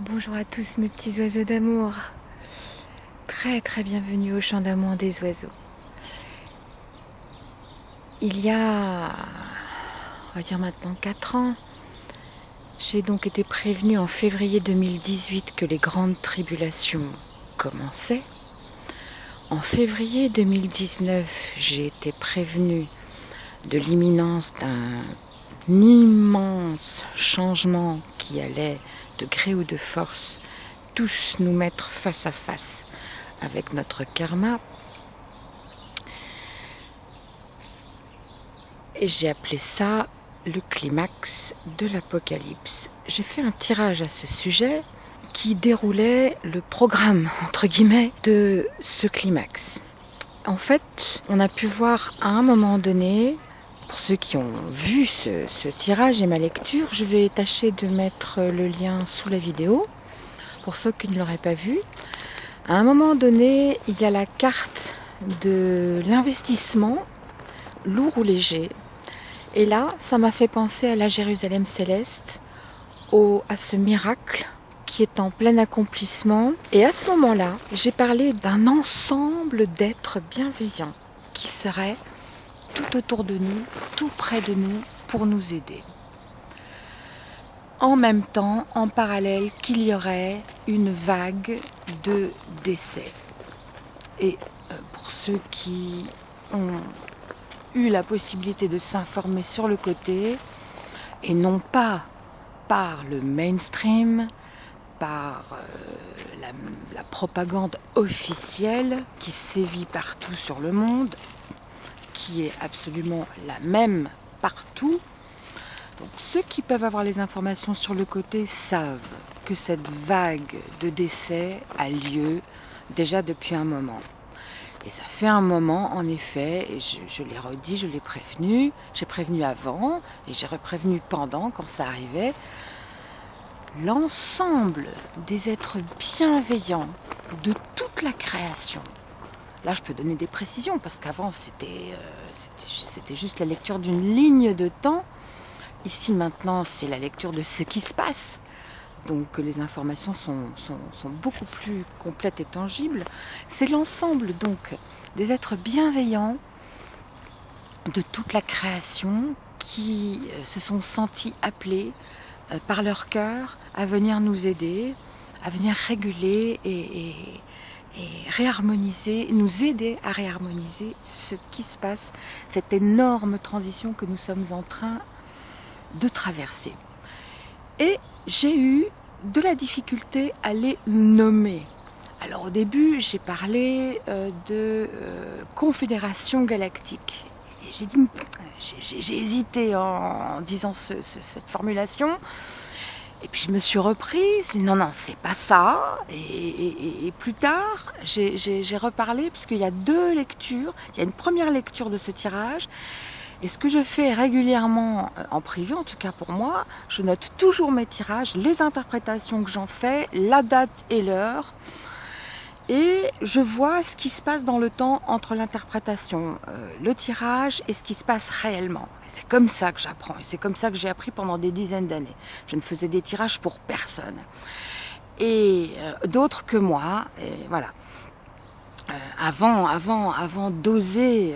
Bonjour à tous mes petits oiseaux d'amour. Très très bienvenue au chant d'amour des oiseaux. Il y a, on va dire maintenant 4 ans, j'ai donc été prévenue en février 2018 que les grandes tribulations commençaient. En février 2019, j'ai été prévenue de l'imminence d'un immense changement qui allait de gré ou de force tous nous mettre face à face avec notre karma. Et j'ai appelé ça le climax de l'apocalypse. J'ai fait un tirage à ce sujet qui déroulait le programme, entre guillemets, de ce climax. En fait, on a pu voir à un moment donné pour ceux qui ont vu ce, tirage et ma lecture, je vais tâcher de mettre le lien sous la vidéo. Pour ceux qui ne l'auraient pas vu, à un moment donné, il y a la carte de l'investissement, lourd ou léger. Et là, ça m'a fait penser à la Jérusalem céleste, à ce miracle qui est en plein accomplissement. Et à ce moment-là, j'ai parlé d'un ensemble d'êtres bienveillants qui seraient tout autour de nous, tout près de nous, pour nous aider. En même temps, en parallèle, qu'il y aurait une vague de décès. Et euh, pour ceux qui ont eu la possibilité de s'informer sur le côté, et non pas par le mainstream, par euh, la, la propagande officielle qui sévit partout sur le monde, est absolument la même partout. Donc ceux qui peuvent avoir les informations sur le côté savent que cette vague de décès a lieu déjà depuis un moment. Et ça fait un moment, en effet, et je, l'ai redit, je l'ai prévenu, j'ai prévenu avant, et j'ai reprévenu pendant, quand ça arrivait, l'ensemble des êtres bienveillants de toute la création, Là, je peux donner des précisions parce qu'avant, c'était euh, juste la lecture d'une ligne de temps. Ici, maintenant, c'est la lecture de ce qui se passe. Donc, les informations sont, sont beaucoup plus complètes et tangibles. C'est l'ensemble, donc, des êtres bienveillants de toute la création qui euh, se sont sentis appelés euh, par leur cœur à venir nous aider, à venir réguler et réharmoniser, nous aider à réharmoniser ce qui se passe, cette énorme transition que nous sommes en train de traverser. Et j'ai eu de la difficulté à les nommer. Alors au début, j'ai parlé euh, de euh, confédération galactique. J'ai hésité en, disant cette formulation. Et puis je me suis reprise, non, non, c'est pas ça. Et, plus tard, j'ai reparlé, puisqu'il y a deux lectures. Il y a une première lecture de ce tirage. Et ce que je fais régulièrement, euh, en privé en tout cas pour moi, je note toujours mes tirages, les interprétations que j'en fais, la date et l'heure et je vois ce qui se passe dans le temps entre l'interprétation, euh, le tirage et ce qui se passe réellement. C'est comme ça que j'apprends et c'est comme ça que j'ai appris pendant des dizaines d'années. Je ne faisais des tirages pour personne et euh, d'autres que moi. Voilà. Euh, avant, avant, avant d'oser,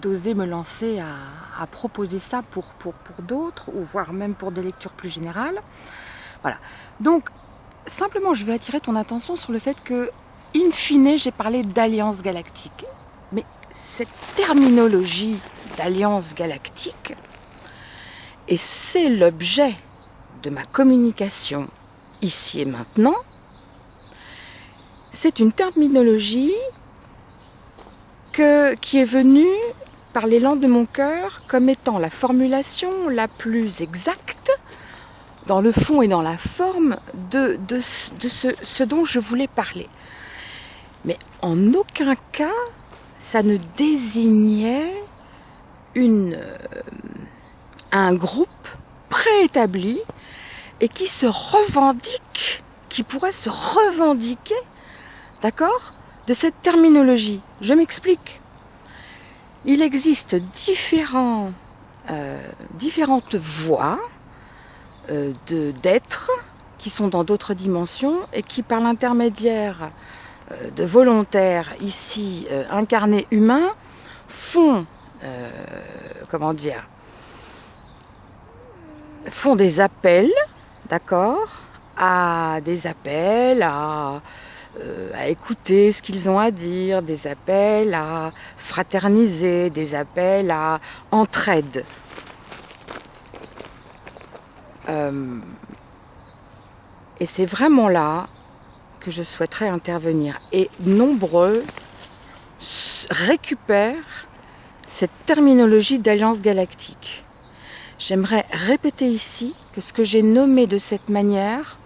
d'oser me lancer à, à, proposer ça pour pour pour d'autres ou voire même pour des lectures plus générales. Voilà. Donc simplement, je veux attirer ton attention sur le fait que, in fine, j'ai parlé d'alliance galactique. Mais cette terminologie d'alliance galactique, et c'est l'objet de ma communication ici et maintenant, c'est une terminologie que, qui est venue par l'élan de mon cœur comme étant la formulation la plus exacte dans le fond et dans la forme de, de, ce, ce, dont je voulais parler. Mais en aucun cas, ça ne désignait une, euh, un groupe préétabli et qui se revendique, qui pourrait se revendiquer, d'accord, de cette terminologie. Je m'explique. Il existe différents, euh, différentes voies d'êtres qui sont dans d'autres dimensions et qui, par l'intermédiaire euh, de volontaires ici euh, incarnés humains, font, euh, comment dire, font des appels, d'accord, à des appels à, à écouter ce qu'ils ont à dire, des appels à fraterniser, des appels à entraide. Et c'est vraiment là que je souhaiterais intervenir. Et nombreux récupèrent cette terminologie d'alliance galactique. J'aimerais répéter ici que ce que j'ai nommé de cette manière,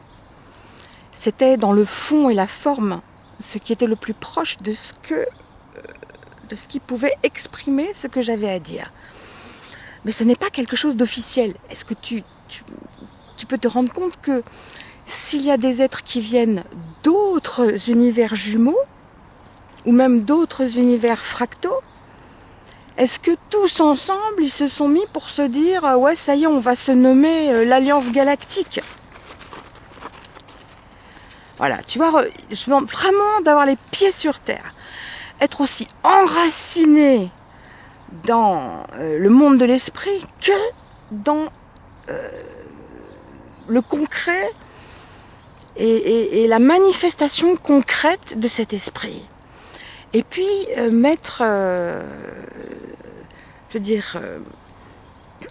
c'était dans le fond et la forme, ce qui était le plus proche de ce que de ce qui pouvait exprimer ce que j'avais à dire. Mais ce n'est pas quelque chose d'officiel. Est-ce que tu, tu, peux te rendre compte que s'il y a des êtres qui viennent d'autres univers jumeaux, ou même d'autres univers fractaux, est-ce que tous ensemble, ils se sont mis pour se dire euh, « Ouais, ça y est, on va se nommer euh, l'Alliance Galactique » Voilà, tu vois, je demande vraiment d'avoir les pieds sur terre. Être aussi enraciné dans euh, le monde de l'esprit que dans le concret et, la manifestation concrète de cet esprit. Et puis euh, mettre, euh, je veux dire, euh,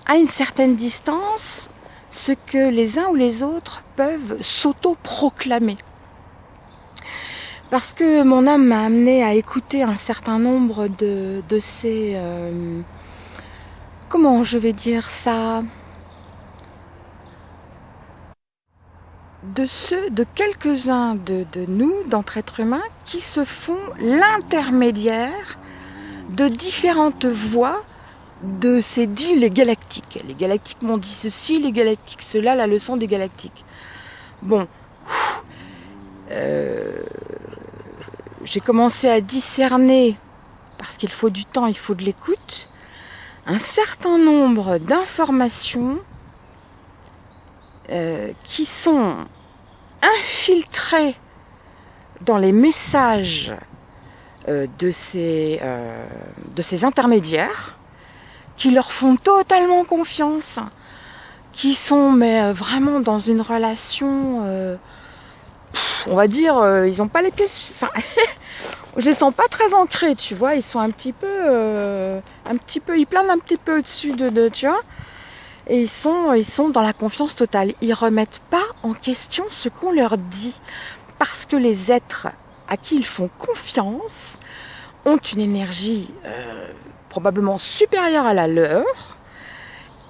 à une certaine distance, ce que les uns ou les autres peuvent s'auto-proclamer. Parce que mon âme m'a amené à écouter un certain nombre de, de ces... comment je vais dire ça? De ceux, de quelques-uns de, nous, d'entre êtres humains, qui se font l'intermédiaire de différentes voix de ces dits les galactiques. Les galactiques m'ont dit ceci, les galactiques cela, la leçon des galactiques. Bon, euh, j'ai commencé à discerner, parce qu'il faut du temps, il faut de l'écoute, un certain nombre d'informations euh, qui sont infiltrés dans les messages euh, de, ces, euh, de ces intermédiaires qui leur font totalement confiance, qui sont mais euh, vraiment dans une relation, on va dire, ils n'ont pas les pieds, enfin, je les sens pas très ancrés, tu vois, ils sont un petit peu, un petit peu, ils planent un petit peu au-dessus de, de, tu vois, et ils sont, ils sont dans la confiance totale. Ils remettent pas en question ce qu'on leur dit parce que les êtres à qui ils font confiance ont une énergie euh, probablement supérieure à la leur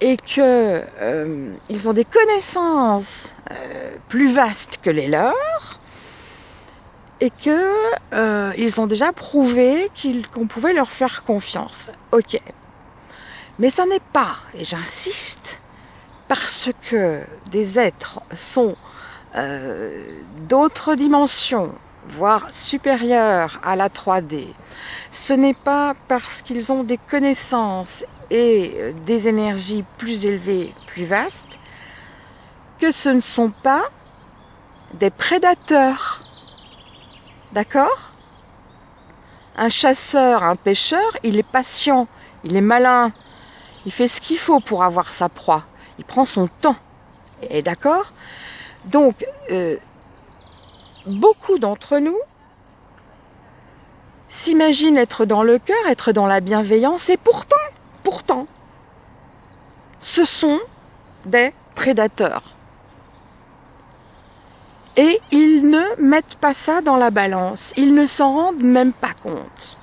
et que euh, ils ont des connaissances euh, plus vastes que les leurs et que ils ont déjà prouvé qu'on pouvait leur faire confiance. Ok, mais ça n'est pas, et j'insiste, parce que des êtres sont euh, d'autres dimensions, voire supérieures à la 3D, ce n'est pas parce qu'ils ont des connaissances et des énergies plus élevées, plus vastes, que ce ne sont pas des prédateurs. D'accord? Un chasseur, un pêcheur, il est patient, il est malin, il fait ce qu'il faut pour avoir sa proie. Il prend son temps. Et d'accord? Donc, euh, beaucoup d'entre nous s'imaginent être dans le cœur, être dans la bienveillance, et pourtant, pourtant, ce sont des prédateurs. Et ils ne mettent pas ça dans la balance, ils ne s'en rendent même pas compte.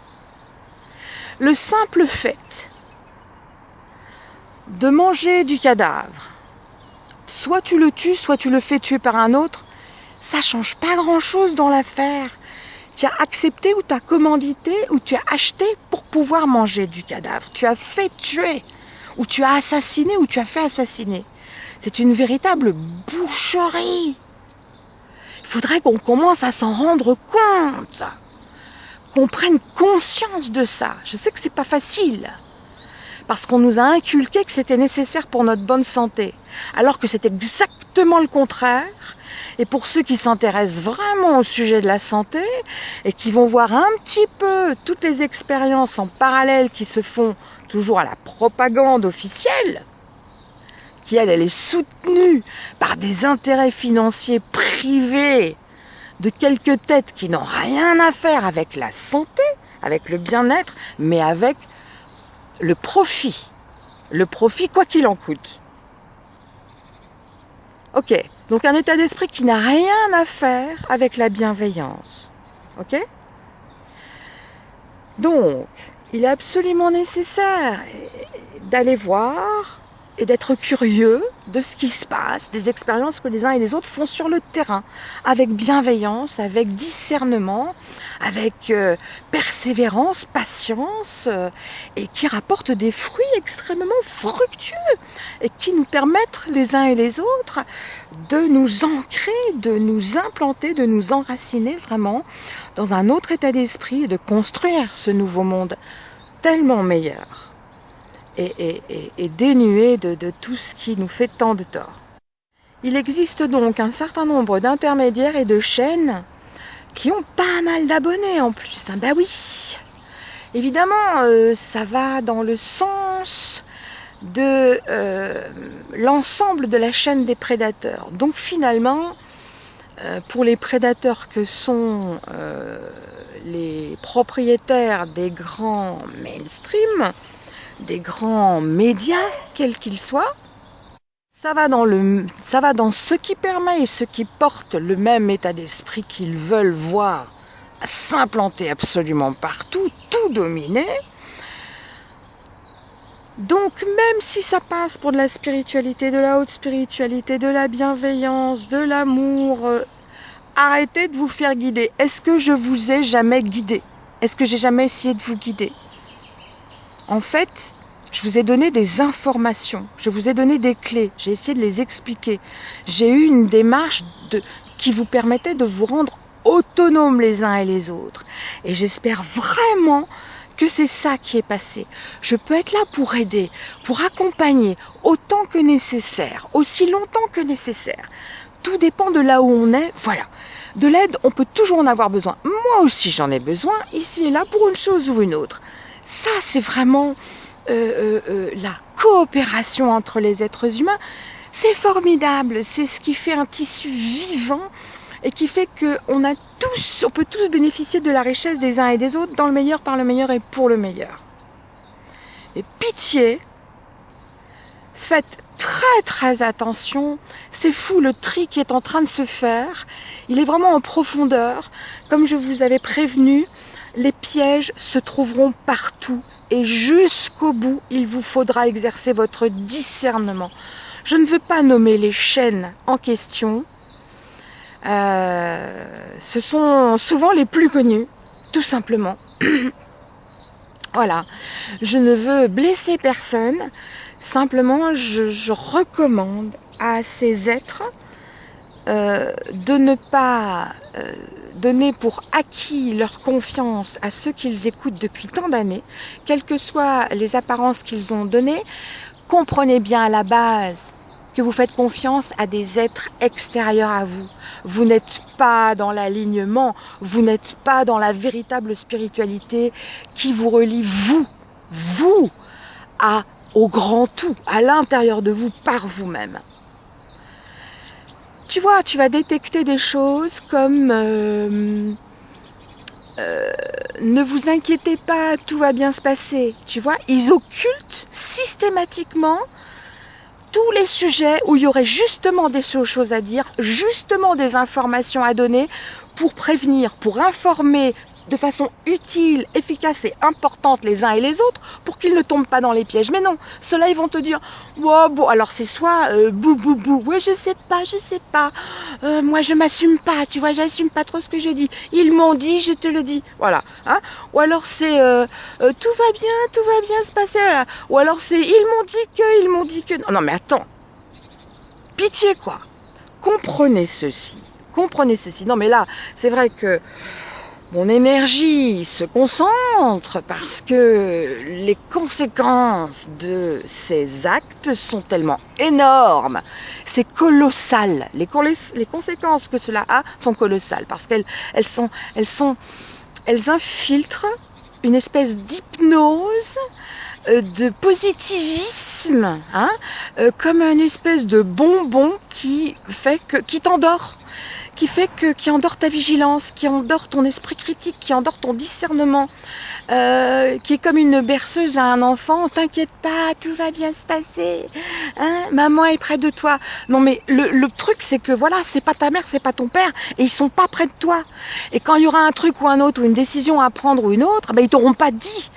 Le simple fait de manger du cadavre. Soit tu le tues, soit tu le fais tuer par un autre. Ça change pas grand chose dans l'affaire. Tu as accepté ou tu as commandité ou tu as acheté pour pouvoir manger du cadavre. Tu as fait tuer ou tu as assassiné ou tu as fait assassiner. C'est une véritable boucherie. Il faudrait qu'on commence à s'en rendre compte. Qu'on prenne conscience de ça. Je sais que c'est pas facile parce qu'on nous a inculqué que c'était nécessaire pour notre bonne santé, alors que c'est exactement le contraire, Et pour ceux qui s'intéressent vraiment au sujet de la santé et qui vont voir un petit peu toutes les expériences en parallèle qui se font toujours à la propagande officielle, qui elle, elle est soutenue par des intérêts financiers privés de quelques têtes qui n'ont rien à faire avec la santé, avec le bien-être, mais avec le profit. Le profit, quoi qu'il en coûte. Ok, donc un état d'esprit qui n'a rien à faire avec la bienveillance. Ok? Donc, il est absolument nécessaire d'aller voir et d'être curieux de ce qui se passe, des expériences que les uns et les autres font sur le terrain, avec bienveillance, avec discernement, avec euh, persévérance, patience, euh, et qui rapportent des fruits extrêmement fructueux, et qui nous permettent les uns et les autres de nous ancrer, de nous implanter, de nous enraciner vraiment dans un autre état d'esprit et de construire ce nouveau monde tellement meilleur et, dénué de, de tout ce qui nous fait tant de tort. Il existe donc un certain nombre d'intermédiaires et de chaînes qui ont pas mal d'abonnés en plus. Ben bah oui, évidemment, euh, ça va dans le sens de euh, l'ensemble de la chaîne des prédateurs. Donc finalement, euh, pour les prédateurs que sont les propriétaires des grands mainstream, des grands médias, quels qu'ils soient, ça va, dans ce qui permet et ce qui porte le même état d'esprit qu'ils veulent voir s'implanter absolument partout, tout dominer. Donc même si ça passe pour de la spiritualité, de la haute spiritualité, de la bienveillance, de l'amour, euh, arrêtez de vous faire guider. Est-ce que je vous ai jamais guidé? Est-ce que j'ai jamais essayé de vous guider? En fait, je vous ai donné des informations, je vous ai donné des clés, j'ai essayé de les expliquer. J'ai eu une démarche qui vous permettait de vous rendre autonomes les uns et les autres. Et j'espère vraiment que c'est ça qui est passé. Je peux être là pour aider, pour accompagner autant que nécessaire, aussi longtemps que nécessaire. Tout dépend de là où on est, voilà. De l'aide, on peut toujours en avoir besoin. Moi aussi j'en ai besoin, ici et là, pour une chose ou une autre. Ça, c'est vraiment euh, euh, euh, la coopération entre les êtres humains. C'est formidable, c'est ce qui fait un tissu vivant et qui fait qu'on a tous, on peut tous bénéficier de la richesse des uns et des autres dans le meilleur, par le meilleur et pour le meilleur. Et pitié, faites très très attention, c'est fou le tri qui est en train de se faire, il est vraiment en profondeur, comme je vous avais prévenu, les pièges se trouveront partout et jusqu'au bout, il vous faudra exercer votre discernement. Je ne veux pas nommer les chaînes en question. Euh, ce sont souvent les plus connus, tout simplement. voilà. Je ne veux blesser personne. Simplement, je, recommande à ces êtres euh, de ne pas euh, donner pour acquis leur confiance à ceux qu'ils écoutent depuis tant d'années, quelles que soient les apparences qu'ils ont données, comprenez bien à la base que vous faites confiance à des êtres extérieurs à vous. Vous n'êtes pas dans l'alignement, vous n'êtes pas dans la véritable spiritualité qui vous relie, vous, vous, à, au grand tout, à l'intérieur de vous, par vous-même tu vois, tu vas détecter des choses comme euh, euh, ne vous inquiétez pas, tout va bien se passer. Tu vois, ils occultent systématiquement tous les sujets où il y aurait justement des choses à dire, justement des informations à donner pour prévenir, pour informer de façon utile, efficace et importante les uns et les autres pour qu'ils ne tombent pas dans les pièges. Mais non, ceux-là, ils vont te dire, wow, bon, alors c'est soit euh, bou bou bou, ouais, je sais pas, je sais pas, euh, moi je m'assume pas, tu vois, j'assume pas trop ce que j'ai dit. Ils m'ont dit, je te le dis, voilà. Hein Ou alors c'est euh, euh, tout va bien, tout va bien se passer. Là. Ou alors c'est ils m'ont dit que, ils m'ont dit que. Non, non, mais attends, pitié quoi. Comprenez ceci, comprenez ceci. Non, mais là, c'est vrai que mon énergie se concentre parce que les conséquences de ces actes sont tellement énormes. C'est colossal. Les, conséquences que cela a sont colossales parce qu'elles elles sont, elles sont, elles infiltrent une espèce d'hypnose euh, de positivisme, hein, euh, comme une espèce de bonbon qui fait que qui t'endort qui fait que qui endort ta vigilance, qui endort ton esprit critique, qui endort ton discernement, euh, qui est comme une berceuse à un enfant. T'inquiète pas, tout va bien se passer. Hein Maman est près de toi. Non mais le, le truc c'est que voilà, c'est pas ta mère, c'est pas ton père, et ils sont pas près de toi. Et quand il y aura un truc ou un autre ou une décision à prendre ou une autre, ben ils t'auront pas dit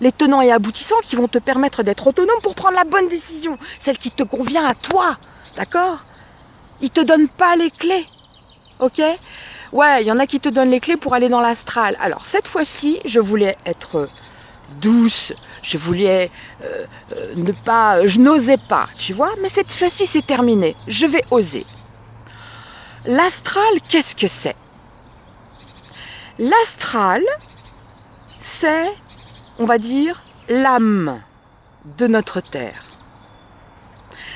les tenants et aboutissants qui vont te permettre d'être autonome pour prendre la bonne décision, celle qui te convient à toi. D'accord? Ils te donnent pas les clés ok Ouais, il y en a qui te donnent les clés pour aller dans l'astral. Alors cette fois-ci, je voulais être douce, je voulais euh, euh, ne pas, je n'osais pas, tu vois, mais cette fois-ci c'est terminé, je vais oser. L'astral, qu'est-ce que c'est? L'astral, c'est, on va dire, l'âme de notre Terre.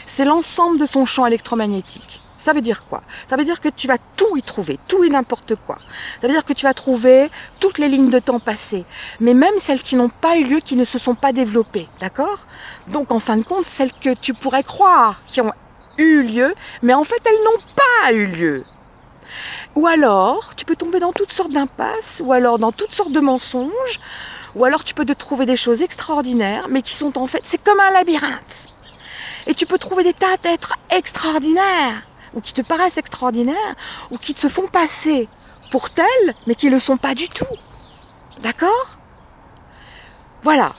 C'est l'ensemble de son champ électromagnétique. Ça veut dire quoi? Ça veut dire que tu vas tout y trouver, tout et n'importe quoi. Ça veut dire que tu vas trouver toutes les lignes de temps passées, mais même celles qui n'ont pas eu lieu, qui ne se sont pas développées, d'accord? Donc en fin de compte, celles que tu pourrais croire qui ont eu lieu, mais en fait elles n'ont pas eu lieu. Ou alors, tu peux tomber dans toutes sortes d'impasses, ou alors dans toutes sortes de mensonges, ou alors tu peux te trouver des choses extraordinaires, mais qui sont en fait, c'est comme un labyrinthe. Et tu peux trouver des tas d'êtres extraordinaires, ou qui te paraissent extraordinaires, ou qui te font passer pour tels, mais qui ne le sont pas du tout. D'accord? Voilà,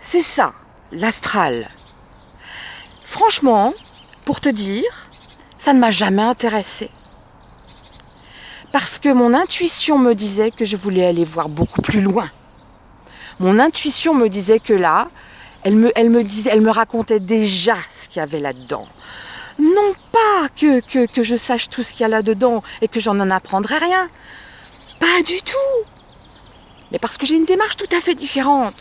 c'est ça, l'astral. Franchement, pour te dire, ça ne m'a jamais intéressé. Parce que mon intuition me disait que je voulais aller voir beaucoup plus loin. Mon intuition me disait que là, elle me, elle me racontait déjà ce qu'il y avait là-dedans. Non pas que, que, que je sache tout ce qu'il y a là-dedans et que j'en en apprendrai rien. Pas du tout. Mais parce que j'ai une démarche tout à fait différente.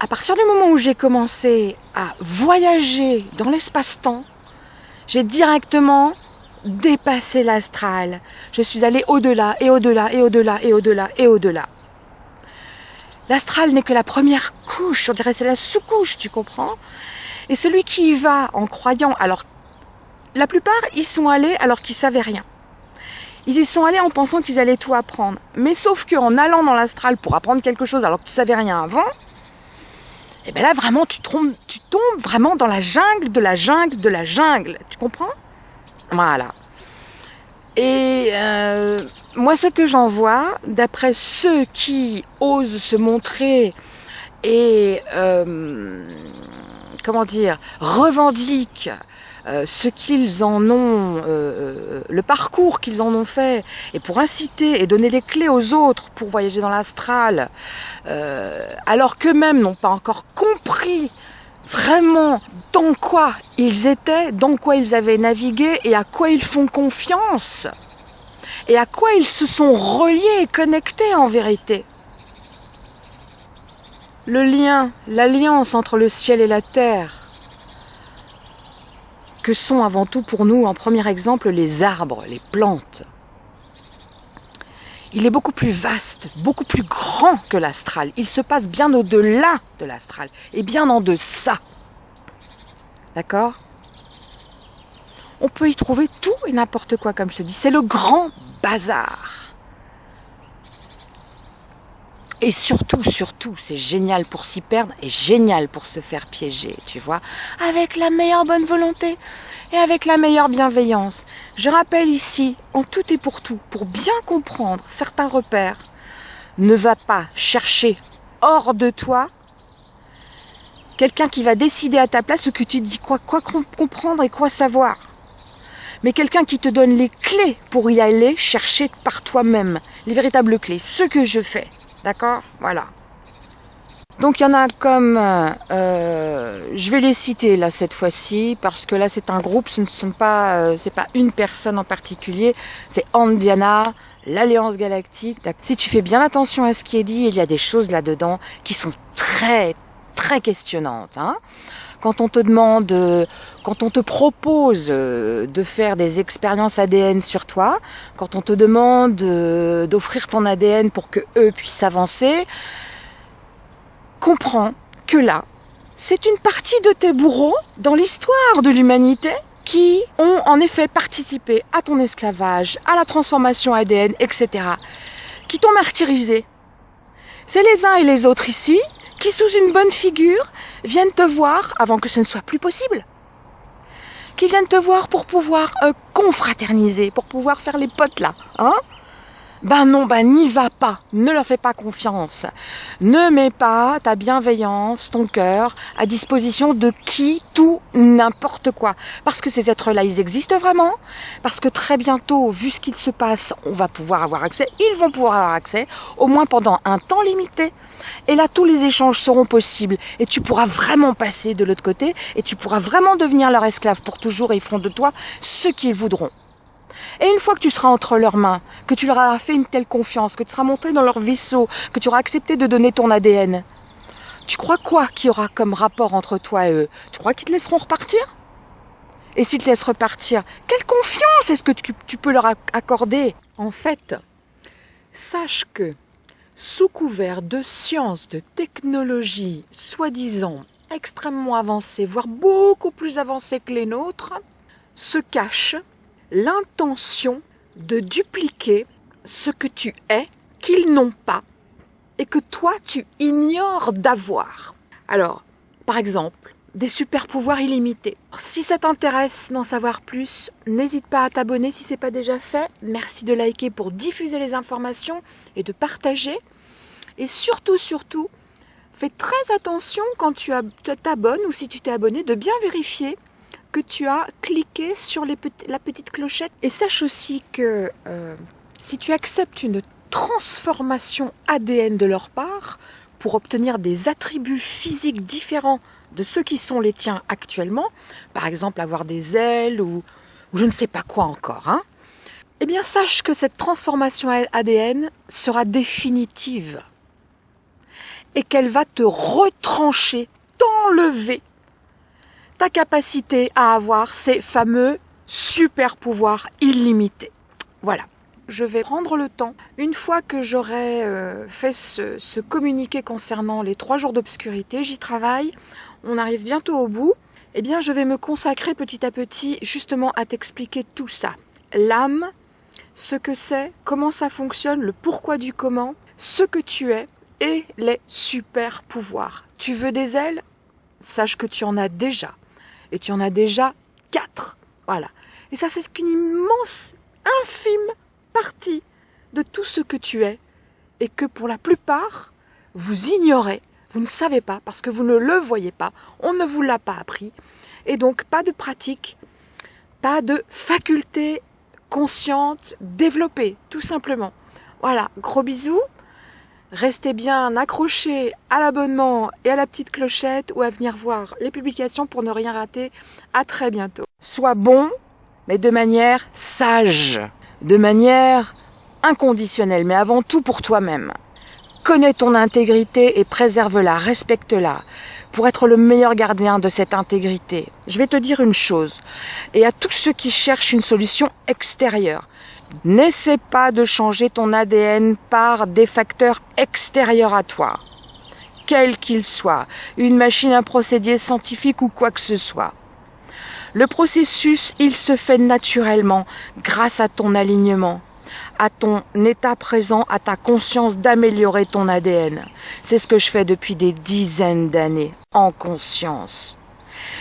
À partir du moment où j'ai commencé à voyager dans l'espace-temps, j'ai directement dépassé l'astral. Je suis allée au-delà et au-delà et au-delà et au-delà et au-delà. L'astral n'est que la première couche, on dirait c'est la sous-couche, tu comprends? Et celui qui y va en croyant, alors la plupart y sont allés alors qu'ils savaient rien. Ils y sont allés en pensant qu'ils allaient tout apprendre. Mais sauf qu'en allant dans l'astral pour apprendre quelque chose alors que tu savais rien avant, et eh bien là vraiment tu tombes, tu tombes vraiment dans la jungle de la jungle de la jungle. Tu comprends? Voilà. Et euh, moi ce que j'en vois, d'après ceux qui osent se montrer et euh, comment dire, revendiquent euh, ce qu'ils en ont, euh, euh, le parcours qu'ils en ont fait, et pour inciter et donner les clés aux autres pour voyager dans l'astral, alors qu'eux-mêmes n'ont pas encore compris vraiment dans quoi ils étaient, dans quoi ils avaient navigué et à quoi ils font confiance, et à quoi ils se sont reliés et connectés en vérité le lien, l'alliance entre le ciel et la terre, que sont avant tout pour nous, en premier exemple, les arbres, les plantes. Il est beaucoup plus vaste, beaucoup plus grand que l'astral. Il se passe bien au-delà de l'astral et bien en deçà. D'accord? On peut y trouver tout et n'importe quoi, comme je te dis. C'est le grand bazar. Et surtout, surtout, c'est génial pour s'y perdre et génial pour se faire piéger, tu vois, avec la meilleure bonne volonté et avec la meilleure bienveillance. Je rappelle ici, en tout et pour tout, pour bien comprendre certains repères, ne va pas chercher hors de toi quelqu'un qui va décider à ta place ce que tu dis, quoi, quoi comprendre et quoi savoir. Mais quelqu'un qui te donne les clés pour y aller chercher par toi-même, les véritables clés, ce que je fais. D'accord Voilà. Donc il y en a comme, euh, je vais les citer là cette fois-ci parce que là c'est un groupe, ce ne sont pas, euh, c'est pas une personne en particulier, c'est Andiana, l'Alliance Galactique. Si tu fais bien attention à ce qui est dit, il y a des choses là-dedans qui sont très très questionnantes. Hein quand on te demande, quand on te propose euh, de faire des expériences ADN sur toi, quand on te demande euh, d'offrir ton ADN pour que eux puissent avancer, comprends que là, c'est une partie de tes bourreaux dans l'histoire de l'humanité qui ont en effet participé à ton esclavage, à la transformation ADN, etc., qui t'ont martyrisé. C'est les uns et les autres ici qui, sous une bonne figure, viennent te voir avant que ce ne soit plus possible. Qui viennent te voir pour pouvoir euh, confraterniser, pour pouvoir faire les potes là, hein ben non, ben n'y va pas, ne leur fais pas confiance. Ne mets pas ta bienveillance, ton cœur à disposition de qui, tout, n'importe quoi. Parce que ces êtres-là, ils existent vraiment. Parce que très bientôt, vu ce qu'il se passe, on va pouvoir avoir accès. Ils vont pouvoir avoir accès, au moins pendant un temps limité. Et là, tous les échanges seront possibles. Et tu pourras vraiment passer de l'autre côté. Et tu pourras vraiment devenir leur esclave pour toujours. Et ils feront de toi ce qu'ils voudront. Et une fois que tu seras entre leurs mains, que tu leur as fait une telle confiance, que tu seras monté dans leur vaisseau, que tu auras accepté de donner ton ADN, tu crois quoi qu'il y aura comme rapport entre toi et eux? Tu crois qu'ils te laisseront repartir? Et s'ils te laissent repartir, quelle confiance est-ce que tu, tu peux leur accorder? En fait, sache que sous couvert de sciences, de technologies soi-disant extrêmement avancées, voire beaucoup plus avancées que les nôtres, se cache l'intention de dupliquer ce que tu es qu'ils n'ont pas et que toi tu ignores d'avoir. Alors, par exemple, des super pouvoirs illimités. Si ça t'intéresse d'en savoir plus, n'hésite pas à t'abonner si ce n'est pas déjà fait. Merci de liker pour diffuser les informations et de partager. Et surtout, surtout, fais très attention quand tu t'abonnes ou si tu t'es abonné de bien vérifier que tu as cliqué sur la petite clochette. Et sache aussi que euh, si tu acceptes une transformation ADN de leur part pour obtenir des attributs physiques différents de ceux qui sont les tiens actuellement, par exemple avoir des ailes ou, je ne sais pas quoi encore, hein, eh bien sache que cette transformation ADN sera définitive et qu'elle va te retrancher, t'enlever ta capacité à avoir ces fameux super pouvoirs illimités. Voilà. Je vais prendre le temps, une fois que j'aurai euh, fait ce, communiqué concernant les trois jours d'obscurité, j'y travaille, on arrive bientôt au bout, eh bien je vais me consacrer petit à petit justement à t'expliquer tout ça. L'âme, ce que c'est, comment ça fonctionne, le pourquoi du comment, ce que tu es et les super pouvoirs. Tu veux des ailes? Sache que tu en as déjà et tu en as déjà quatre. Voilà. Et ça, c'est qu'une immense, infime partie de tout ce que tu es et que pour la plupart, vous ignorez, vous ne savez pas parce que vous ne le voyez pas, on ne vous l'a pas appris. Et donc, pas de pratique, pas de faculté consciente développée, tout simplement. Voilà, gros bisous. Restez bien accrochés à l'abonnement et à la petite clochette ou à venir voir les publications pour ne rien rater. À très bientôt. Sois bon, mais de manière sage, de manière inconditionnelle, mais avant tout pour toi-même. Connais ton intégrité et préserve-la, respecte-la, pour être le meilleur gardien de cette intégrité. Je vais te dire une chose, et à tous ceux qui cherchent une solution extérieure, N'essaie pas de changer ton ADN par des facteurs extérieurs à toi, quels qu'ils soient, une machine à procédé scientifique ou quoi que ce soit. Le processus, il se fait naturellement grâce à ton alignement, à ton état présent, à ta conscience d'améliorer ton ADN. C'est ce que je fais depuis des dizaines d'années, en conscience.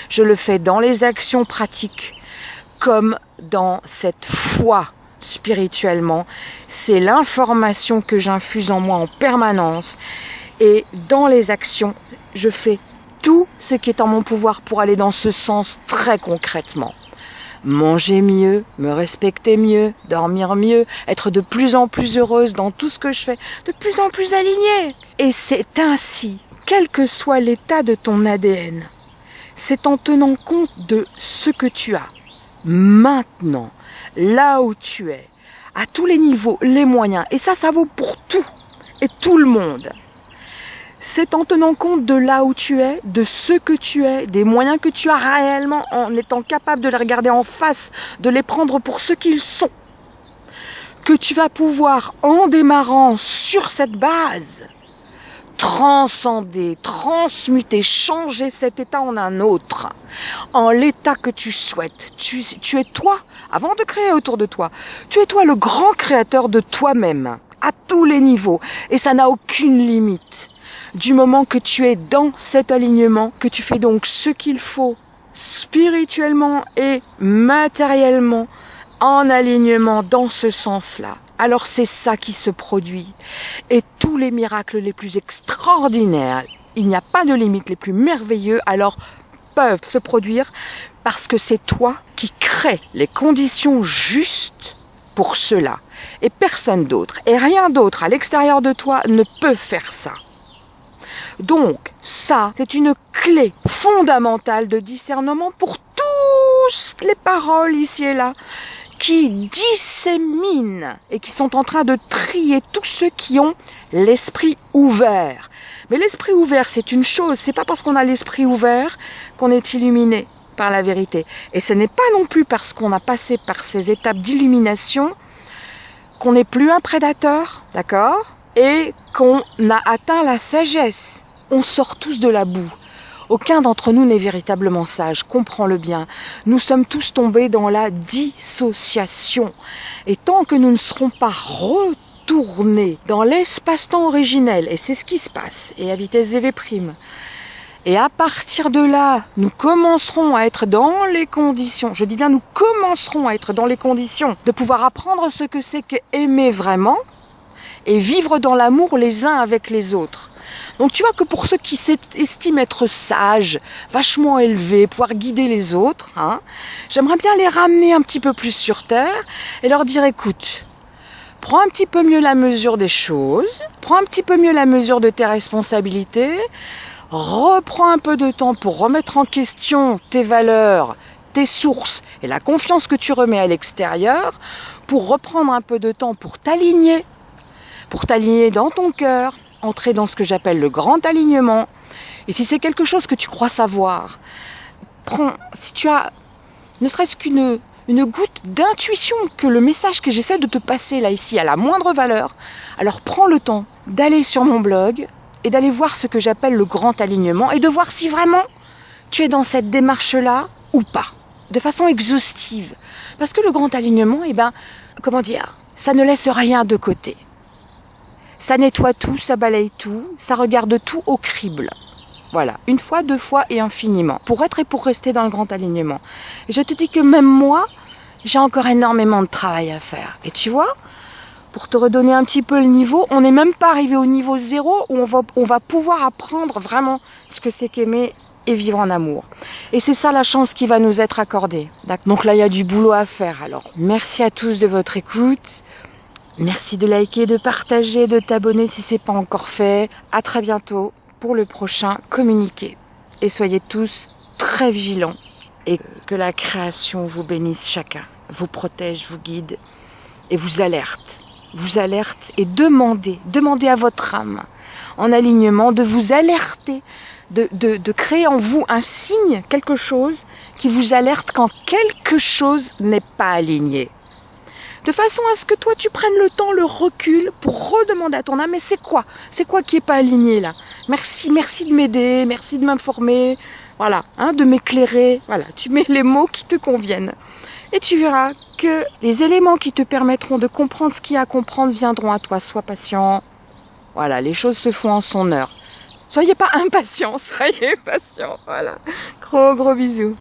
Je le fais dans les actions pratiques, comme dans cette foi spirituellement. C'est l'information que j'infuse en moi en permanence. Et dans les actions, je fais tout ce qui est en mon pouvoir pour aller dans ce sens très concrètement. Manger mieux, me respecter mieux, dormir mieux, être de plus en plus heureuse dans tout ce que je fais, de plus en plus alignée. Et c'est ainsi quel que soit l'état de ton ADN. C'est en tenant compte de ce que tu as maintenant, là où tu es, à tous les niveaux, les moyens. Et ça, ça vaut pour tout et tout le monde. C'est en tenant compte de là où tu es, de ce que tu es, des moyens que tu as réellement, en étant capable de les regarder en face, de les prendre pour ce qu'ils sont, que tu vas pouvoir, en démarrant sur cette base, transcender, transmuter, changer cet état en un autre, en l'état que tu souhaites. Tu, tu es toi, avant de créer autour de toi, tu es toi le grand créateur de toi-même, à tous les niveaux, et ça n'a aucune limite. Du moment que tu es dans cet alignement, que tu fais donc ce qu'il faut spirituellement et matériellement en alignement dans ce sens-là, alors c'est ça qui se produit. Et tous les miracles les plus extraordinaires, il n'y a pas de limite, les plus merveilleux, alors peuvent se produire parce que c'est toi qui crée les conditions justes pour cela. Et personne d'autre, et rien d'autre à l'extérieur de toi ne peut faire ça. Donc, ça, c'est une clé fondamentale de discernement pour toutes les paroles ici et là qui disséminent et qui sont en train de trier tous ceux qui ont l'esprit ouvert. Mais l'esprit ouvert, c'est une chose, c'est pas parce qu'on a l'esprit ouvert qu'on est illuminé par la vérité. Et ce n'est pas non plus parce qu'on a passé par ces étapes d'illumination qu'on n'est plus un prédateur, d'accord? Et qu'on a atteint la sagesse. On sort tous de la boue. Aucun d'entre nous n'est véritablement sage, comprends-le bien. Nous sommes tous tombés dans la dissociation. Et tant que nous ne serons pas retournés dans l'espace-temps originel, et c'est ce qui se passe, et à vitesse VV', et à partir de là, nous commencerons à être dans les conditions, je dis bien nous commencerons à être dans les conditions de pouvoir apprendre ce que c'est qu'aimer vraiment et vivre dans l'amour les uns avec les autres. Donc tu vois que pour ceux qui s'estiment être sages, vachement élevés, pouvoir guider les autres, hein, j'aimerais bien les ramener un petit peu plus sur Terre et leur dire écoute, prends un petit peu mieux la mesure des choses, prends un petit peu mieux la mesure de tes responsabilités, reprends un peu de temps pour remettre en question tes valeurs, tes sources et la confiance que tu remets à l'extérieur, pour reprendre un peu de temps pour t'aligner, pour t'aligner dans ton cœur, entrer dans ce que j'appelle le grand alignement. Et si c'est quelque chose que tu crois savoir, prends, si tu as ne serait-ce qu'une une goutte d'intuition que le message que j'essaie de te passer là ici a la moindre valeur, alors prends le temps d'aller sur mon blog et d'aller voir ce que j'appelle le grand alignement et de voir si vraiment tu es dans cette démarche-là ou pas, de façon exhaustive. Parce que le grand alignement, eh ben, comment dire, ça ne laisse rien de côté. Ça nettoie tout, ça balaye tout, ça regarde tout au crible. Voilà, une fois, deux fois et infiniment, pour être et pour rester dans le grand alignement. Je te dis que même moi, j'ai encore énormément de travail à faire. Et tu vois, pour te redonner un petit peu le niveau, on n'est même pas arrivé au niveau zéro où on va, pouvoir apprendre vraiment ce que c'est qu'aimer et vivre en amour. Et c'est ça la chance qui va nous être accordée. Donc là, il y a du boulot à faire. Alors, merci à tous de votre écoute. Merci de liker, de partager, de t'abonner si c'est pas encore fait. À très bientôt pour le prochain communiqué. Et soyez tous très vigilants et que la création vous bénisse chacun, vous protège, vous guide et vous alerte. Vous alerte et demandez, demandez à votre âme en alignement de vous alerter, de, de, de créer en vous un signe, quelque chose qui vous alerte quand quelque chose n'est pas aligné. De façon à ce que toi tu prennes le temps, le recul pour redemander à ton âme, mais c'est quoi? C'est quoi qui est pas aligné là? Merci, merci de m'aider, merci de m'informer, voilà, hein, de m'éclairer, voilà, tu mets les mots qui te conviennent. Et tu verras que les éléments qui te permettront de comprendre ce qu'il y a à comprendre viendront à toi. Sois patient. Voilà, les choses se font en son heure. Soyez pas impatient, soyez patient. Voilà. Gros, gros bisous.